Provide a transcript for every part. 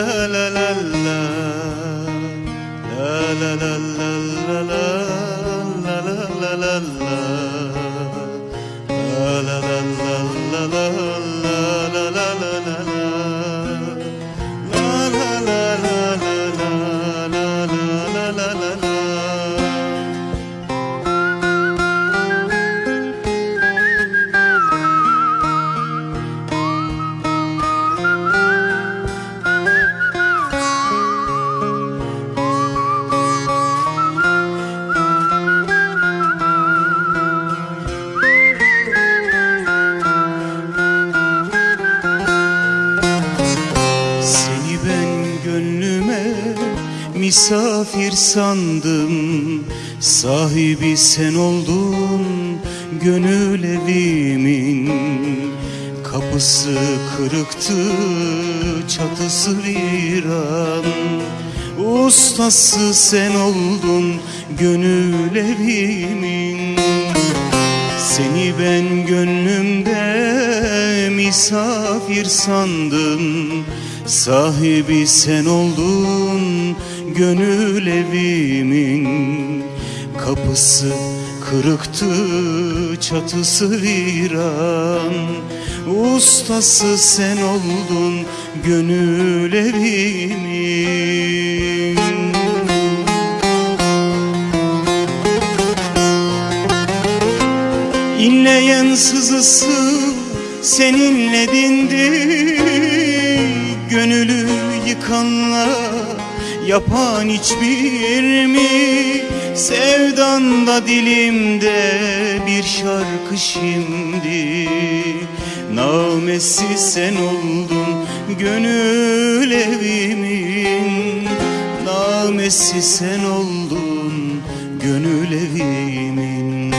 la misafir sandım. Sahibi sen oldun gönül evimin Kapısı kırıktı çatısı viran. Ustası sen oldun gönül evimin seni ben gönlümde misafir sandım. Sahibi sen oldun gönül evimin Kapısı kırıktı çatısı viran. Ustası sen oldun gönül evimin. İnleyen sızısı seninle dindi Gönülü yıkanla yapan hiçbir mi? Sevdan da dilimde bir şarkı şimdi. Namesi sen oldun gönül evimin. Namesi sen oldun gönül evimin.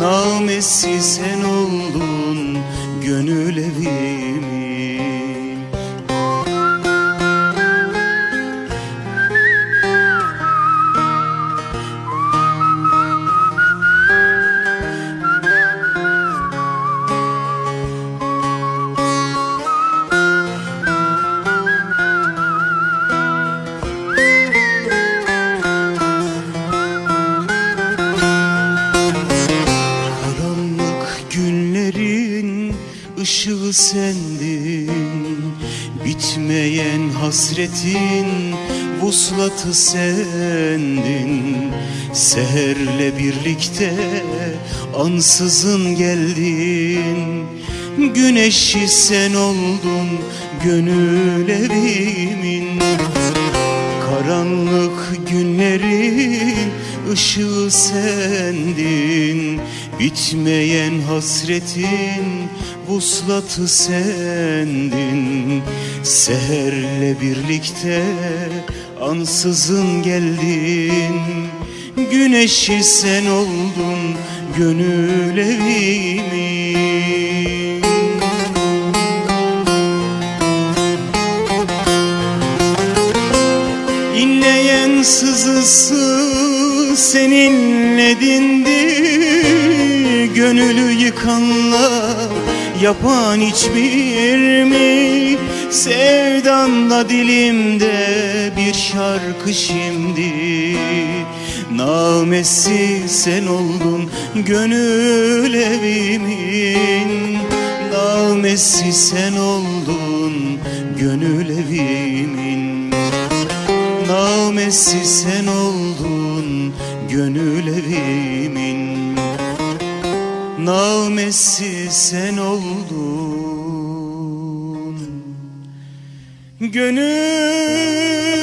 Namesi sen oldun ışığı sendin. Bitmeyen hasretin vuslatı sendin. Seherle birlikte ansızın geldin. Güneşi sen oldun gönül evimin Karanlık günlerin ışığı sendin. Bitmeyen hasretin vuslatı sendin. Seherle birlikte ansızın geldin. Güneşi sen oldun gönül evimin sızısı seninle dindi Gönülü yıkanla yapan hiçbir mi? Sevdanla dilimde bir şarkı şimdi. Namesi sen oldun gönül evimin Namesi sen oldun gönül evimin Namesi sen oldun gönül evimin Namesi sen oldun Gönül